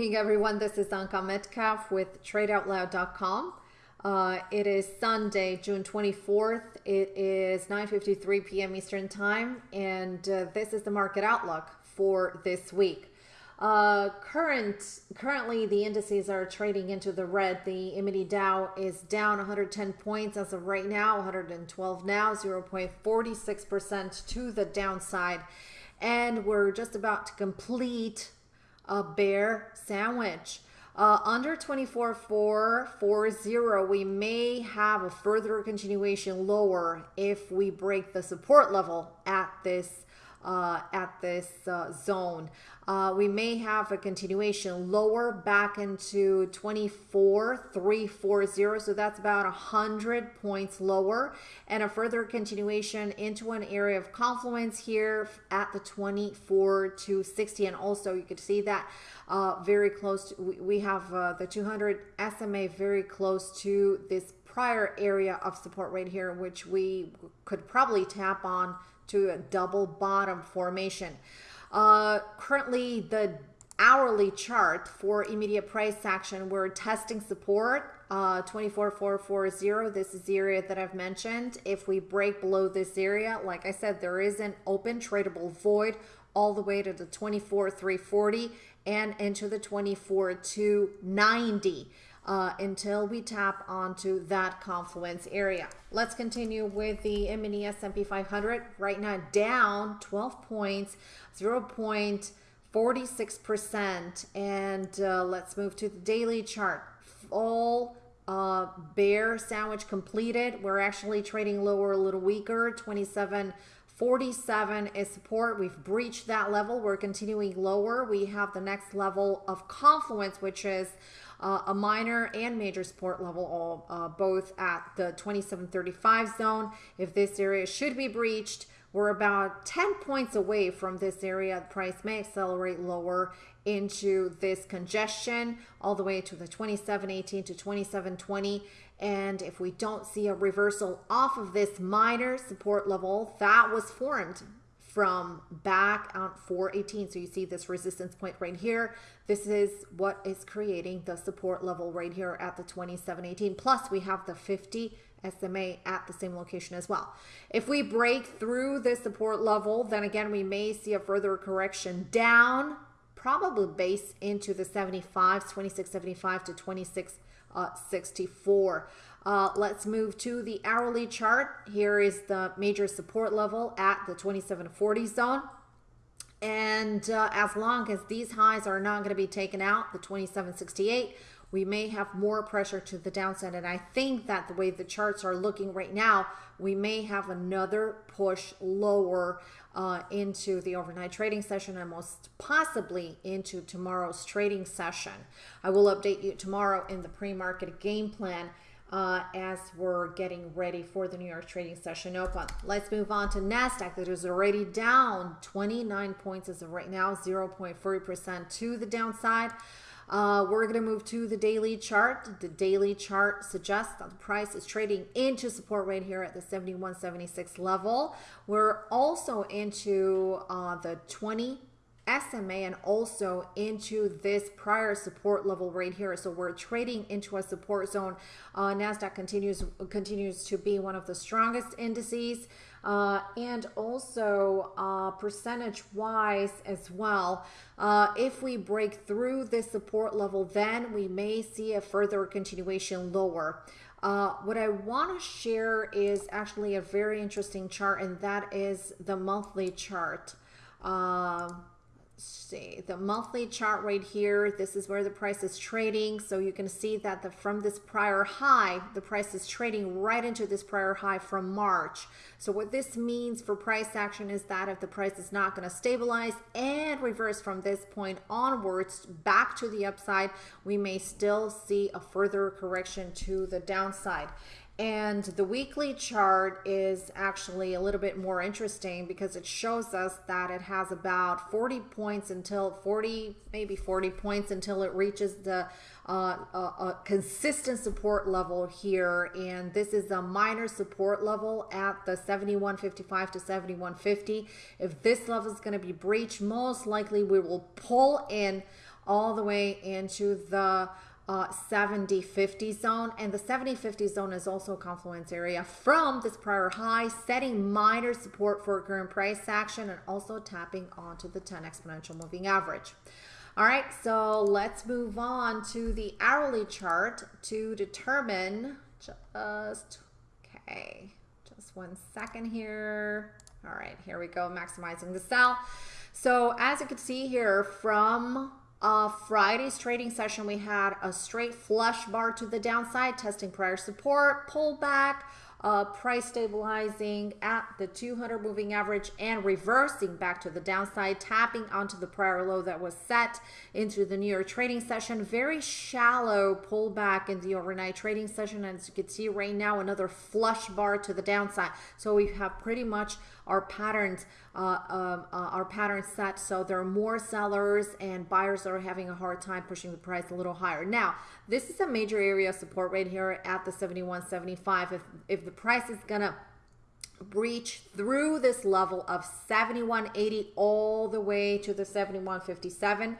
evening, everyone. This is Anka Metcalf with TradeOutloud.com. Uh, it is Sunday, June 24th. It is 9.53 p.m. Eastern Time, and uh, this is the market outlook for this week. Uh, current Currently, the indices are trading into the red. The E-mini Dow is down 110 points as of right now, 112 now, 0.46% to the downside. And we're just about to complete a bear sandwich. Uh, under 24,440, we may have a further continuation lower if we break the support level at this uh, at this uh, zone. Uh, we may have a continuation lower back into 24,340. So that's about 100 points lower and a further continuation into an area of confluence here at the 24 to 60. And also you could see that uh, very close. To, we, have uh, the 200 SMA very close to this prior area of support right here, which we could probably tap on to a double bottom formation. Uh, currently, the hourly chart for immediate price action, we're testing support uh, 24440. This is the area that I've mentioned. If we break below this area, like I said, there is an open tradable void all the way to the 24340 and into the 24290 uh, until we tap onto that confluence area. Let's continue with the M&E S&P 500. Right now down 12 points, 0.46%. And uh, let's move to the daily chart. Full uh, bear sandwich completed. We're actually trading lower a little weaker, 27 47 is support. We've breached that level. We're continuing lower. We have the next level of confluence, which is uh, a minor and major support level, all uh, both at the 2735 zone. If this area should be breached, we're about 10 points away from this area. The price may accelerate lower into this congestion all the way to the 2718 to 2720 and if we don't see a reversal off of this minor support level that was formed from back on 418 so you see this resistance point right here this is what is creating the support level right here at the 2718 plus we have the 50 SMA at the same location as well. If we break through this support level, then again, we may see a further correction down probably base into the 75, 2675 to 2664. Uh, let's move to the hourly chart. Here is the major support level at the 2740 zone. And uh, as long as these highs are not going to be taken out, the 2768, we may have more pressure to the downside. And I think that the way the charts are looking right now, we may have another push lower uh, into the overnight trading session and most possibly into tomorrow's trading session. I will update you tomorrow in the pre-market game plan uh, as we're getting ready for the New York trading session open. Let's move on to NASDAQ that is already down 29 points as of right now, 0.3% to the downside. Uh, we're going to move to the daily chart. The daily chart suggests that the price is trading into support right here at the 71.76 level. We're also into uh, the 20 SMA and also into this prior support level right here. So we're trading into a support zone. Uh, NASDAQ continues, continues to be one of the strongest indices. Uh, and also uh, percentage wise as well. Uh, if we break through this support level, then we may see a further continuation lower. Uh, what I want to share is actually a very interesting chart, and that is the monthly chart. Uh, see the monthly chart right here this is where the price is trading. So you can see that the from this prior high the price is trading right into this prior high from March. So what this means for price action is that if the price is not going to stabilize and reverse from this point onwards back to the upside we may still see a further correction to the downside and the weekly chart is actually a little bit more interesting because it shows us that it has about 40 points until 40, maybe 40 points until it reaches the uh, consistent support level here. And this is a minor support level at the 71.55 to 71.50. If this level is going to be breached, most likely we will pull in all the way into the uh, 70 50 zone and the 70 50 zone is also a confluence area from this prior high setting minor support for current price action and also tapping onto the 10 exponential moving average. All right so let's move on to the hourly chart to determine just okay just one second here. All right here we go maximizing the sell so as you can see here from uh, Friday's trading session, we had a straight flush bar to the downside, testing prior support, pullback, uh, price stabilizing at the 200 moving average and reversing back to the downside, tapping onto the prior low that was set into the New York trading session. Very shallow pullback in the overnight trading session. And as you can see right now, another flush bar to the downside. So we have pretty much our patterns uh, um, uh, our patterns set so there are more sellers and buyers are having a hard time pushing the price a little higher now this is a major area of support right here at the 71.75 if if the price is gonna breach through this level of 71.80 all the way to the 71.57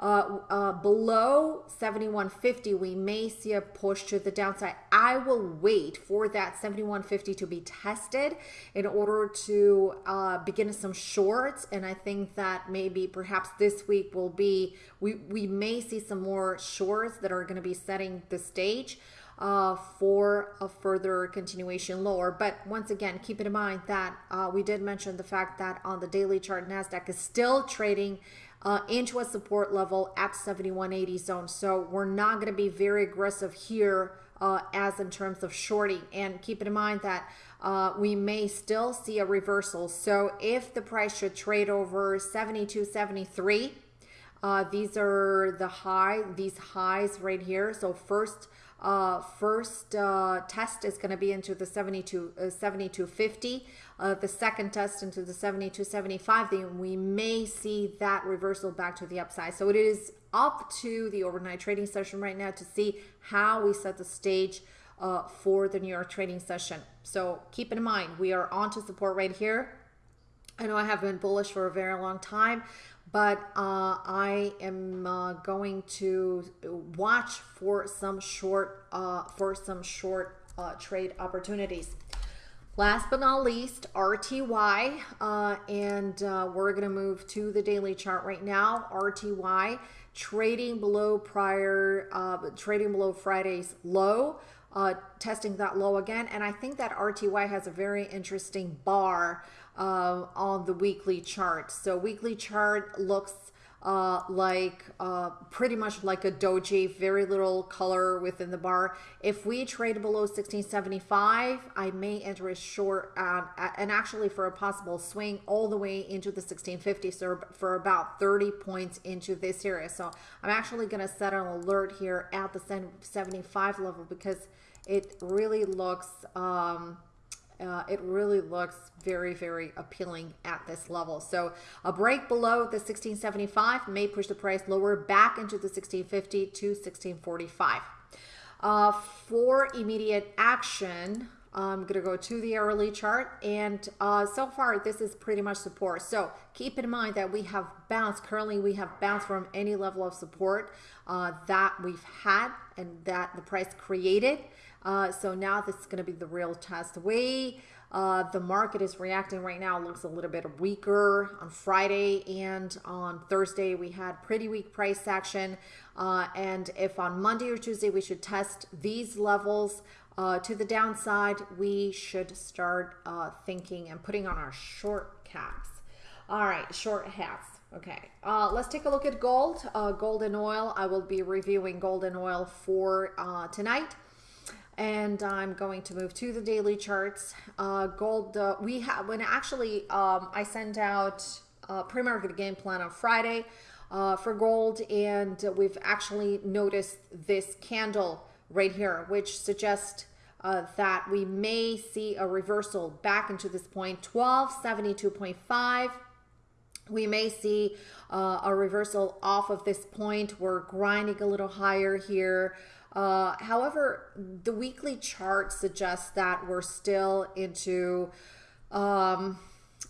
uh, uh, below 7150 we may see a push to the downside. I will wait for that 7150 to be tested in order to uh, begin some shorts. And i think that maybe perhaps this week will be we we may see some more shorts that are going to be setting the stage uh, for a further continuation lower. But once again, keep in mind that uh, we did mention the fact that on the daily chart, NASDAQ is still trading uh, into a support level at 7180 zone. So we're not going to be very aggressive here uh, as in terms of shorting. And keep in mind that uh, we may still see a reversal. So if the price should trade over 72, 73, uh, these are the high, these highs right here. So first, uh, first uh, test is going to be into the 72, uh, 7250 uh, the second test into the 70 to 75, then we may see that reversal back to the upside. So it is up to the overnight trading session right now to see how we set the stage uh, for the New York trading session. So keep in mind, we are on to support right here. I know I have been bullish for a very long time, but uh, I am uh, going to watch for some short uh, for some short uh, trade opportunities. Last but not least, RTY, uh, and uh, we're going to move to the daily chart right now. RTY trading below prior, trading below Friday's low, testing that low again. And I think that RTY has a very interesting bar uh, on the weekly chart. So weekly chart looks uh, like uh, pretty much like a doji, very little color within the bar. If we trade below 1675, I may enter a short uh, and actually for a possible swing all the way into the 1650, so for about 30 points into this area. So I'm actually going to set an alert here at the 75 level because it really looks um, uh, it really looks very, very appealing at this level. So a break below the 1675 may push the price lower back into the 1650 to 1645. Uh, for immediate action, I'm going to go to the hourly chart. And uh, so far, this is pretty much support. So keep in mind that we have bounced. Currently, we have bounced from any level of support uh, that we've had and that the price created. Uh, so now this is going to be the real test. Way uh, the market is reacting right now looks a little bit weaker. On Friday and on Thursday, we had pretty weak price action. Uh, and if on Monday or Tuesday we should test these levels uh, to the downside, we should start uh, thinking and putting on our short caps. All right, short hats. Okay, uh, let's take a look at gold. Uh, gold and oil. I will be reviewing gold and oil for tonight and I'm going to move to the daily charts. Uh, gold, uh, we have, when actually um, I sent out a pre-market game plan on Friday uh, for gold, and we've actually noticed this candle right here, which suggests uh, that we may see a reversal back into this point, 1272.5. We may see uh, a reversal off of this point. We're grinding a little higher here. Uh, however, the weekly chart suggests that we're still into um,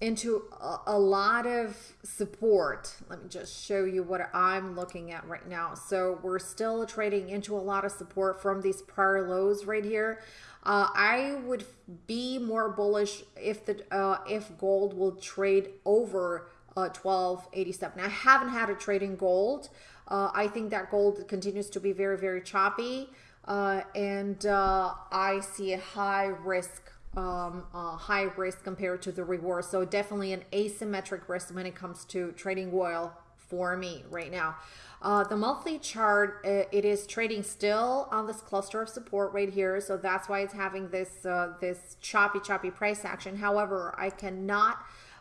into a, a, lot of support. Let me just show you what I'm looking at right now. So we're still trading into a lot of support from these prior lows right here. Uh, I would be more bullish if the uh, if gold will trade over uh, 1287. I haven't had a trade in gold. Uh, I think that gold continues to be very very choppy, uh, and uh, I see a high risk um, uh, high risk compared to the reward. So definitely an asymmetric risk when it comes to trading oil for me right now. Uh, the monthly chart, uh, it is trading still on this cluster of support right here. So that's why it's having this, uh, this choppy, choppy price action. However, I cannot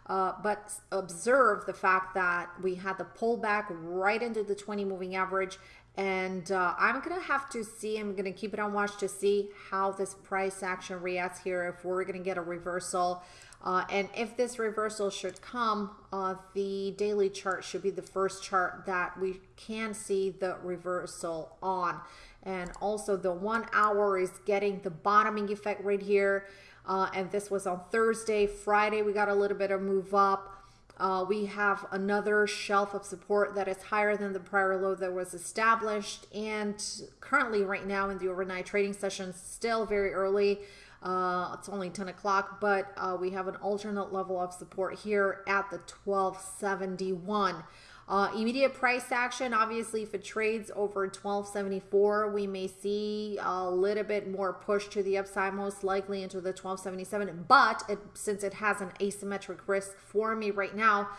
uh, but observe the fact that we had the pullback right into the 20 moving average. And uh, I'm gonna have to see I'm gonna keep it on watch to see how this price action reacts here if we're gonna get a reversal. Uh, and if this reversal should come uh, the daily chart should be the first chart that we can see the reversal on. And also the one hour is getting the bottoming effect right here uh, and this was on Thursday Friday we got a little bit of move up uh, we have another shelf of support that is higher than the prior low that was established. And currently, right now in the overnight trading session, still very early. Uh, it's only 10 o'clock, but uh, we have an alternate level of support here at the 1271. Uh, immediate price action, obviously, if it trades over 1274, we may see a little bit more push to the upside, most likely into the 1277. But it, since it has an asymmetric risk for me right now,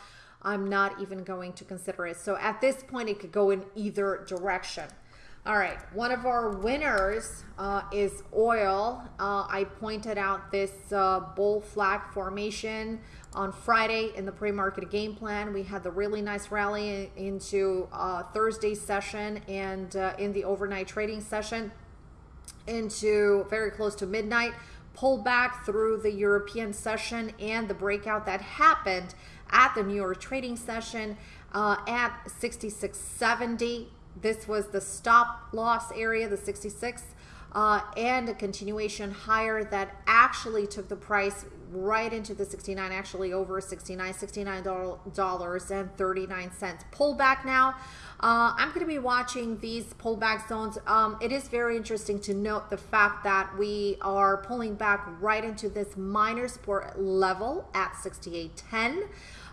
I'm not even going to consider it. So at this point, it could go in either direction. All right, one of our winners uh, is oil. Uh, I pointed out this uh, bull flag formation on Friday in the pre-market game plan. We had the really nice rally into uh, Thursday's session and uh, in the overnight trading session into very close to midnight. Pull back through the European session and the breakout that happened at the New York trading session uh, at 66.70 this was the stop loss area, the 66, uh, and a continuation higher that actually took the price right into the 69, actually over 69, $69.39. Pullback now. Uh, I'm going to be watching these pullback zones. Um, it is very interesting to note the fact that we are pulling back right into this minor support level at 68.10.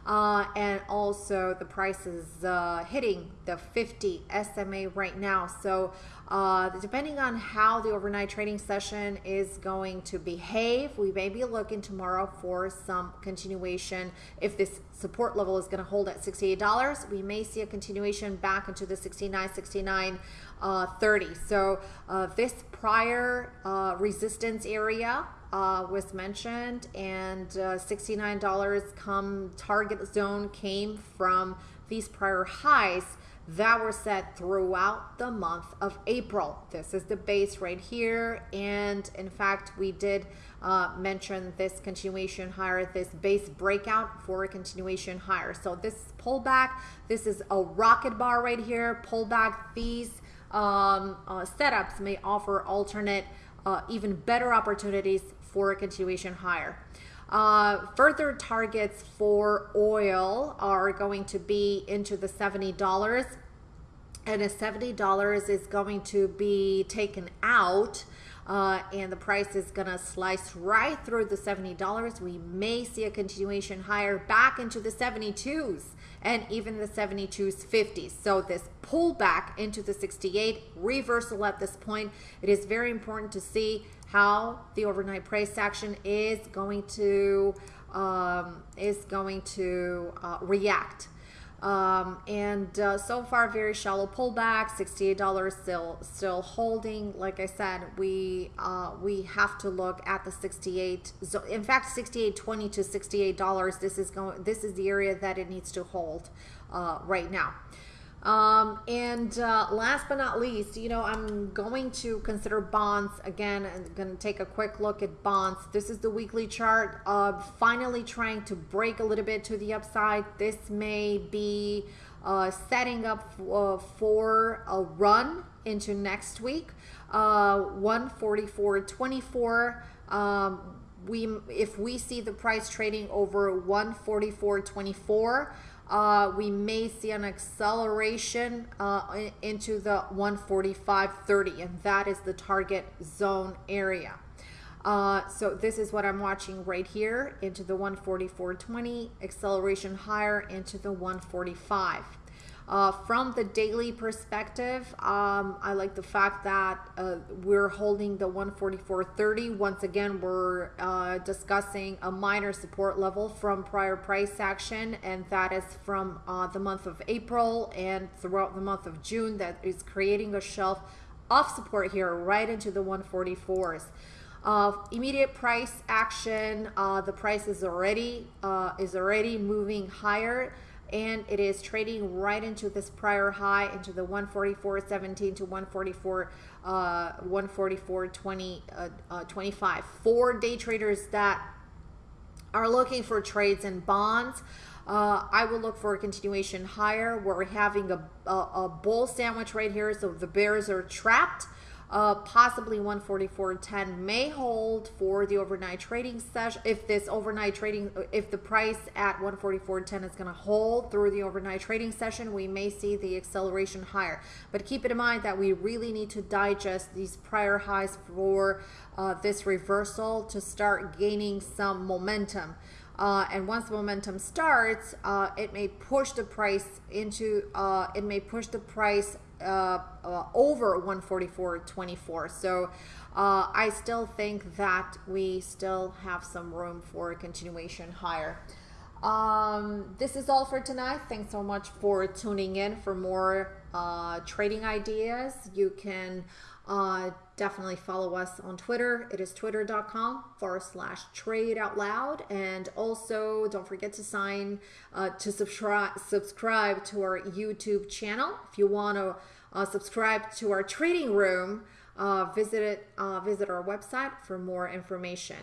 Uh, and also the price is uh, hitting the 50 SMA right now. So uh, depending on how the overnight trading session is going to behave, we may be looking tomorrow for some continuation. If this support level is going to hold at $68, we may see a continuation back into the 69, 69, uh, 30. So uh, this prior uh, resistance area uh, was mentioned and uh, $69 come target zone came from these prior highs that were set throughout the month of April. This is the base right here. And in fact, we did uh, mention this continuation higher, this base breakout for a continuation higher. So this pullback, this is a rocket bar right here. Pullback, these um, uh, setups may offer alternate, uh, even better opportunities for a continuation higher. Uh, further targets for oil are going to be into the $70 and a $70 is going to be taken out uh, and the price is going to slice right through the $70. We may see a continuation higher back into the 72s and even the 72s 50s. So this pullback into the 68 reversal at this point. It is very important to see how the overnight price action is going to um, is going to uh, react. Um, and uh, so far, very shallow pullback. $68 still still holding. Like I said, we uh, we have to look at the 68. So in fact, 68.20 to $68. This is going. This is the area that it needs to hold uh, right now. Um, and uh, last but not least, you know, I'm going to consider bonds again. I'm going to take a quick look at bonds. This is the weekly chart of finally trying to break a little bit to the upside. This may be uh, setting up uh, for a run into next week. Uh, 144.24. Um, we if we see the price trading over 144.24 uh, we may see an acceleration uh, into the 145.30 and that is the target zone area. Uh, so this is what I'm watching right here into the 144.20 acceleration higher into the 145 uh, from the daily perspective, um, I like the fact that uh, we're holding the 144.30. Once again, we're uh, discussing a minor support level from prior price action, and that is from uh, the month of April and throughout the month of June. That is creating a shelf of support here right into the 144s. Uh, immediate price action, uh, the price is already uh, is already moving higher and it is trading right into this prior high into the 144.17 to 144 uh 144 20 uh, uh, 25 for day traders that are looking for trades and bonds uh, I will look for a continuation higher. We're having a, a, a bull sandwich right here, so the bears are trapped. Uh, possibly 144.10 may hold for the overnight trading session. If this overnight trading, if the price at 144.10 is going to hold through the overnight trading session, we may see the acceleration higher. But keep in mind that we really need to digest these prior highs for uh, this reversal to start gaining some momentum. Uh, and once the momentum starts, uh, it may push the price into, uh, it may push the price uh, uh, over 144.24. So uh, I still think that we still have some room for a continuation higher. Um, this is all for tonight. Thanks so much for tuning in for more uh, trading ideas. You can uh, definitely follow us on Twitter. It is twitter.com forward slash trade out loud. And also don't forget to sign uh, to subscribe subscribe to our YouTube channel. If you want to uh, subscribe to our trading room, uh, visit it, uh, visit our website for more information.